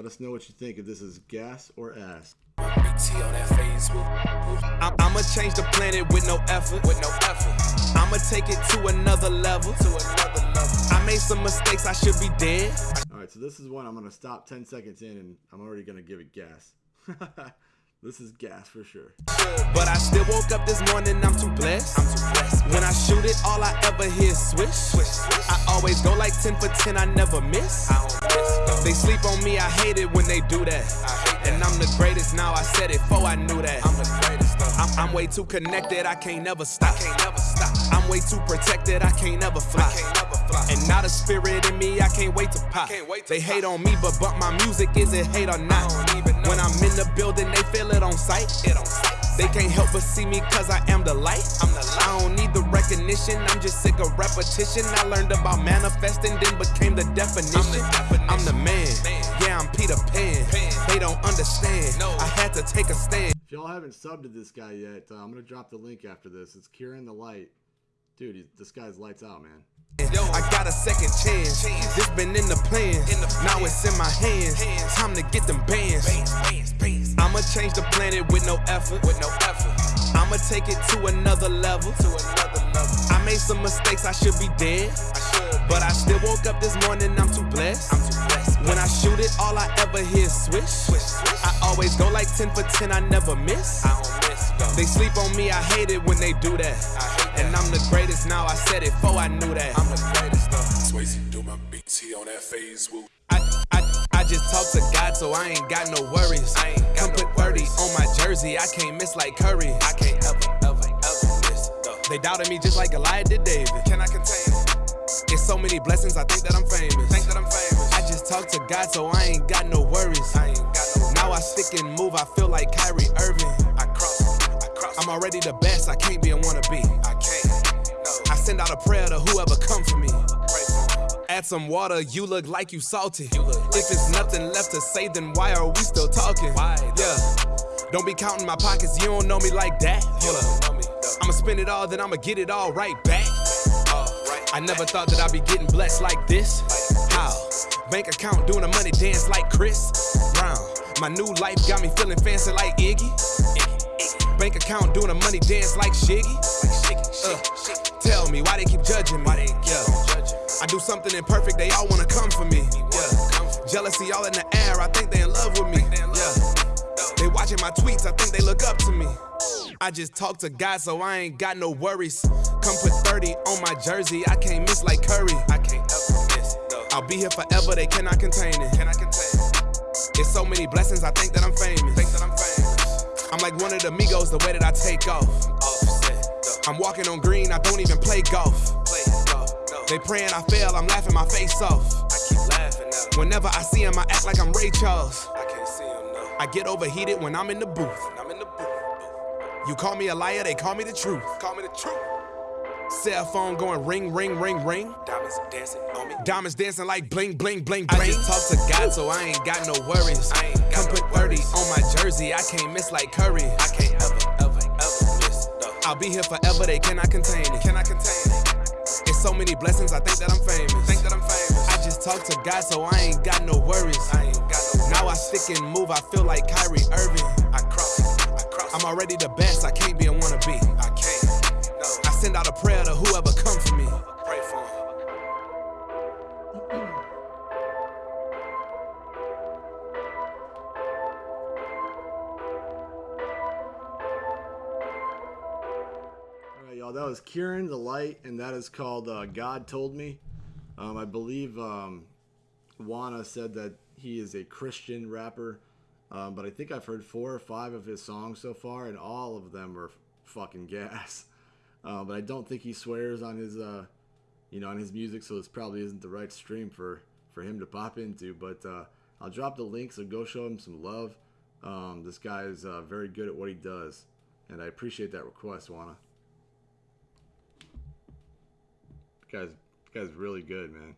let us know what you think if this is gas or ass. BT on that Facebook. I'm, I'ma change the planet with no effort. With no effort. I'ma take it to another level. To another level. I made some mistakes. I should be dead. All right, so this is one I'm gonna stop 10 seconds in, and I'm already gonna give it gas. this is gas for sure. But I still woke up this morning. I'm too blessed. I'm too blessed. When I shoot it, all I ever hear is swish. swish, swish. I always go like 10 for 10. I never miss. I don't miss. They sleep on me. I hate it when they do that. that. And I'm the greatest now. I said it before I knew that. I'm the greatest. Though. I'm, I'm way too connected. I can't never stop. I can't never stop. I'm way too protected. I can't never fly. Can't never fly. And now the spirit in me. I can't wait to pop. Wait to they pop. hate on me, but bump my music. Is it hate or not? When I'm in the building, they feel it on sight. It on sight. They can't help but see me cause I am the light. I'm the light. I don't need the recognition, I'm just sick of repetition. I learned about manifesting, then became the definition. I'm the, definition. I'm the man. man. Yeah, I'm Peter Pan. Pan. They don't understand. No. I had to take a stand. If y'all haven't subbed to this guy yet, uh, I'm gonna drop the link after this. It's Kieran the Light. Dude, he, this guy's lights out, man. Yo, I got a second chance. This been in the plan. Now it's in my hands. Time to get them bands. I'ma change the planet with no effort. With no effort. I'ma take it to another level. To another level. I made some mistakes. I should be dead. But I still woke up this morning. I'm too blessed. I'm too blessed. When I shoot it, all I ever hear is swish. swish, swish. I always go like 10 for 10. I never miss. I don't miss. Though. They sleep on me. I hate it when they do that. that. And I'm the greatest now. I said it before I knew that. I'm the greatest. Though. Swayze do my BT on that Facebook. I, I, I just talk to God, so I ain't got no worries. I ain't Come put 30 on my jersey, I can't miss like Curry. I can't ever, ever, ever miss. Though. They doubted me just like Goliath did David. Can I contain it? So many blessings, I think that I'm famous. Think that I'm famous. I just talk to God, so I ain't got no worries. I ain't got no now I stick and move, I feel like Kyrie Irving. I cross, I cross. I'm already the best, I can't be a wannabe. I can't. No. I send out a prayer to whoever come for me. Add some water, you look like you salty. You look like if it's nothing left to say, then why are we still talking? Why? Yeah. Don't be counting my pockets, you don't know me like that. Hold up. I'ma spend it all, then I'ma get it all right back. I never thought that I'd be getting blessed like this. How? Bank account doing a money dance like Chris Brown. My new life got me feeling fancy like Iggy. Bank account doing a money dance like Shiggy. Uh, tell me why they keep judging me. Yeah. I do something imperfect, they all wanna come for me. Yeah. Jealousy all in the air, I think they in love with me. Yeah. They watching my tweets, I think they look up to me. I just talk to God, so I ain't got no worries. Come put 30 on my jersey, I can't miss like Curry. I can't ever miss. No. I'll be here forever, they cannot contain it. Can I contain it? It's so many blessings, I think that I'm famous. Think that I'm famous. I'm like one of the Migos, the way that I take off. Offset. I'm walking on green, I don't even play golf. Play golf. No. They praying I fail, I'm laughing my face off. I keep laughing. Whenever I see him, I act like I'm Ray Charles. I can't see him now. I get overheated when I'm in the booth. You call me a liar, they call me the truth. Call me the truth. Cell phone going ring, ring, ring, ring. Diamonds dancing on me. Diamonds dancing like bling, bling, bling, bling. I just talk to God, so I ain't got no worries. I ain't got Come no put 30 worries. on my jersey, I can't miss like Curry. I can't ever, ever, ever miss. No. I'll be here forever, they cannot contain it. Can I contain it? It's so many blessings, I think that I'm famous. Think that I'm famous. I just talk to God, so I ain't got no worries. I ain't got no Now I stick and move, I feel like Kyrie Irving. I'm already the best, I can't be a wannabe. I can't. No. I send out a prayer to whoever come for me. Pray for him. All right, y'all. That was Kieran the Light, and that is called uh, "God Told Me." Um, I believe um, Wana said that he is a Christian rapper, um, but I think I've heard four or five of his songs so far, and all of them are fucking gas. Uh, but I don't think he swears on his, uh, you know, on his music, so this probably isn't the right stream for for him to pop into. But uh, I'll drop the link, so go show him some love. Um, this guy is uh, very good at what he does, and I appreciate that request, Wana. Guy's guy's really good, man.